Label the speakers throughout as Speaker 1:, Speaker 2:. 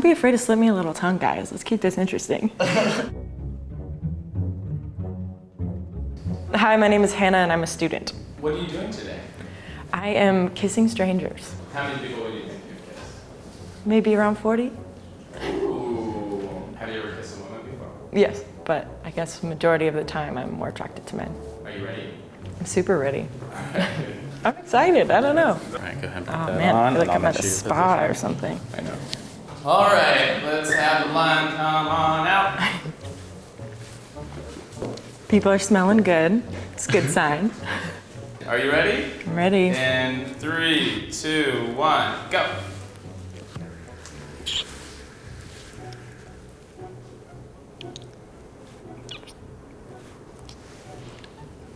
Speaker 1: Don't be afraid to slip me a little tongue, guys. Let's keep this interesting. Hi, my name is Hannah and I'm a student.
Speaker 2: What are you doing today?
Speaker 1: I am kissing strangers.
Speaker 2: How many people would you think you'd kiss?
Speaker 1: Maybe around 40?
Speaker 2: Ooh. Have you ever kissed a woman before?
Speaker 1: Yes, but I guess majority of the time I'm more attracted to men.
Speaker 2: Are you ready?
Speaker 1: I'm super ready. I'm excited. I don't know.
Speaker 2: All right, go ahead
Speaker 1: Oh
Speaker 2: that
Speaker 1: man, I
Speaker 2: on.
Speaker 1: feel like
Speaker 2: I'll
Speaker 1: I'm at a
Speaker 2: sure your
Speaker 1: spa or something.
Speaker 2: I know. All right, let's have the line come on out.
Speaker 1: People are smelling good. It's a good sign.
Speaker 2: Are you ready?
Speaker 1: I'm ready.
Speaker 2: In three, two, one, go.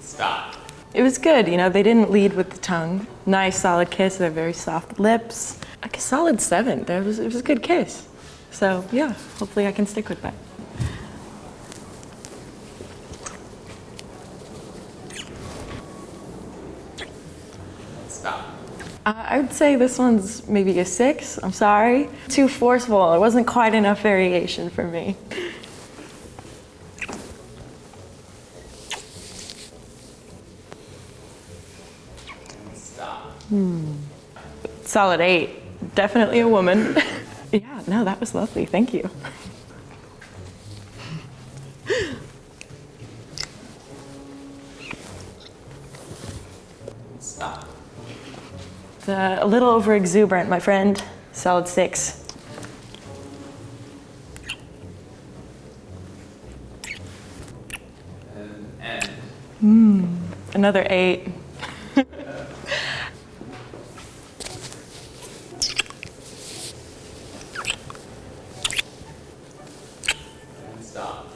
Speaker 2: Stop.
Speaker 1: It was good, you know, they didn't lead with the tongue. Nice solid kiss, they have very soft lips. Like a solid seven. That was, it was a good kiss. So yeah, hopefully I can stick with that. Uh, I would say this one's maybe a six. I'm sorry. Too forceful. It wasn't quite enough variation for me.
Speaker 2: Stop.
Speaker 1: Solid eight. Definitely a woman. yeah, no, that was lovely. Thank you.
Speaker 2: Stop.
Speaker 1: It's, uh, a little over exuberant, my friend. Solid six.
Speaker 2: And end.
Speaker 1: Another eight.
Speaker 2: And stop.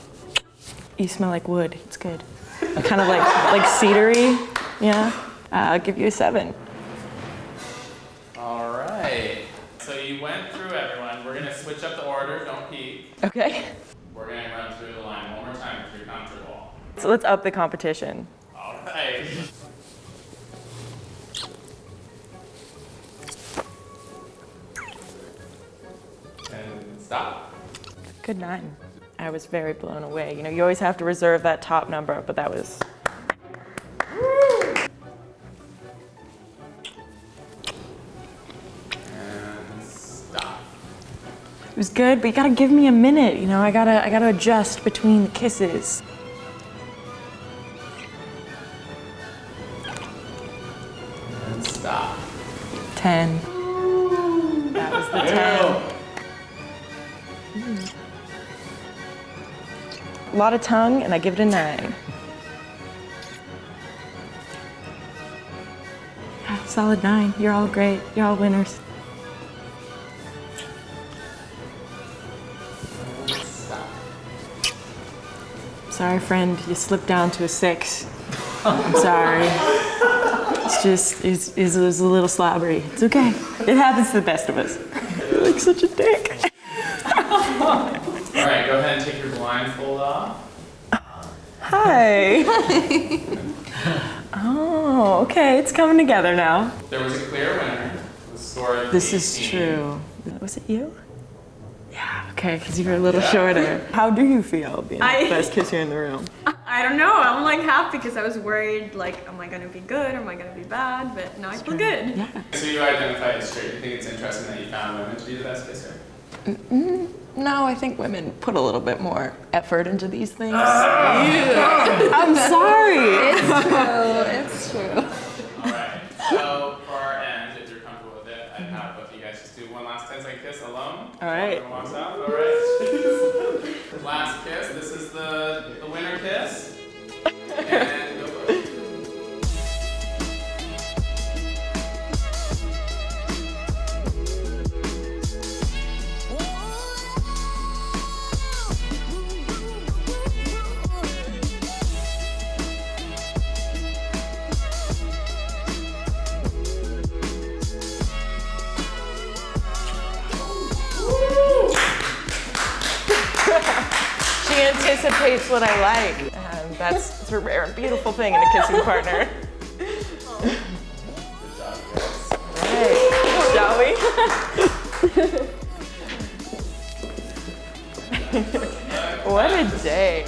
Speaker 1: You smell like wood. It's good. kind of like like cedary. Yeah. Uh, I'll give you a seven.
Speaker 2: All right. So you went through everyone. We're gonna switch up the order. Don't peek.
Speaker 1: Okay.
Speaker 2: We're gonna run through the line one more time if you're comfortable.
Speaker 1: So let's up the competition.
Speaker 2: All right. And stop.
Speaker 1: Good nine. I was very blown away. You know, you always have to reserve that top number, but that was... It was good, but you gotta give me a minute, you know, I gotta, I gotta adjust between the kisses.
Speaker 2: And stop.
Speaker 1: 10. Lot of tongue, and I give it a nine. Solid nine. You're all great. You're all winners. Sorry, friend. You slipped down to a six. I'm sorry. It's just, it's, it's, it's a little slobbery. It's okay. It happens to the best of us. You're like such a dick.
Speaker 2: All right, go ahead and take your blindfold off.
Speaker 1: Hi. oh, okay. It's coming together now.
Speaker 2: There was a clear winner. The score of
Speaker 1: This is true. Was it you? Yeah, okay, because you were a little shorter. How do you feel being
Speaker 3: I-
Speaker 1: the best kisser in the room?
Speaker 3: I don't know. I'm like happy because I was worried, like, am I gonna be good? or Am I gonna be bad? But now I feel good.
Speaker 1: Yeah.
Speaker 2: So you identify as straight. You think it's interesting that you found women to be the best kisser?
Speaker 1: No, I think women put a little bit more effort into these things. I'm sorry. anticipates what I like. and that's a rare and beautiful thing in a kissing partner. Right. Shall we? what a day.